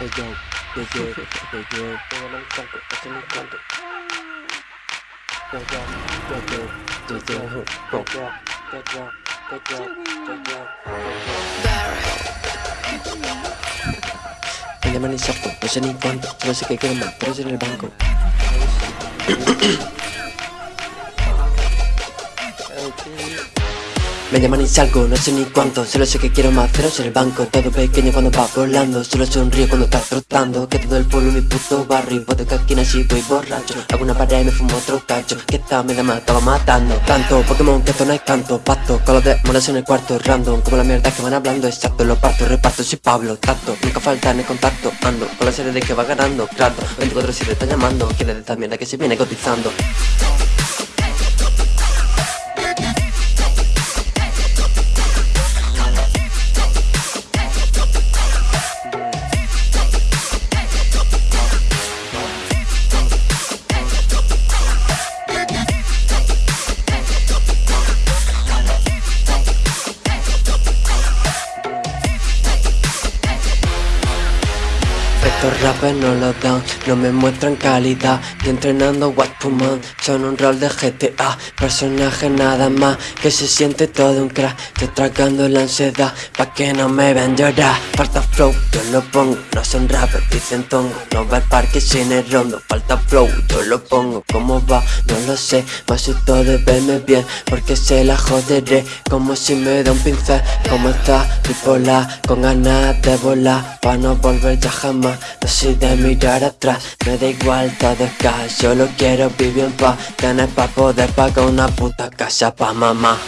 Hey yo, hey yo, hey yo, póngame el canto, hacen un canto. Yo yo, yo yo, yo yo, yo yo, yo yo, yo yo, yo yo. Me llaman insapo, no sé Me llaman y salgo, no sé ni cuánto Solo sé que quiero más ceros en el banco Todo pequeño cuando va volando Solo sonrío cuando estás trotando Que todo el pueblo mi puto barrio Puedo que aquí nací voy borracho Hago una pared y me fumo otro cacho Que esta me me estaba matando Tanto Pokémon que esto no hay canto Pacto con los demonios en el cuarto Random como la mierda que van hablando Exacto, lo parto, reparto, soy Pablo Tacto, nunca falta en el contacto Ando con la serie de que va ganando Trato, 24-7 está llamando Quiere de esta mierda que se viene cotizando Estos rappers no lo dan, no me muestran calidad. Y entrenando Puma, son un rol de GTA Personaje nada más, que se siente todo un crack. Estoy tragando la ansiedad, pa' que no me vean llorar. Falta flow, yo lo pongo, no son rappers, dicen tongo. No va al parque sin el rondo, falta flow, yo lo pongo. ¿Cómo va? No lo sé, más todo de verme bien Porque se la joderé, como si me da un pincel ¿Cómo está? Bipolar, con ganas de volar Pa' no volver ya jamás no soy de mirar atrás, me da igual todo es cash Solo quiero vivir en paz, tener pa' poder pagar una puta casa pa' mamá